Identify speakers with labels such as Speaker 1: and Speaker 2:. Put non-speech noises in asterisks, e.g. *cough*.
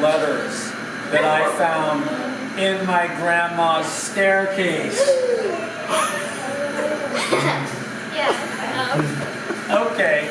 Speaker 1: letters that I found in my grandma's staircase. *laughs*
Speaker 2: Yeah. Um,
Speaker 1: Okay,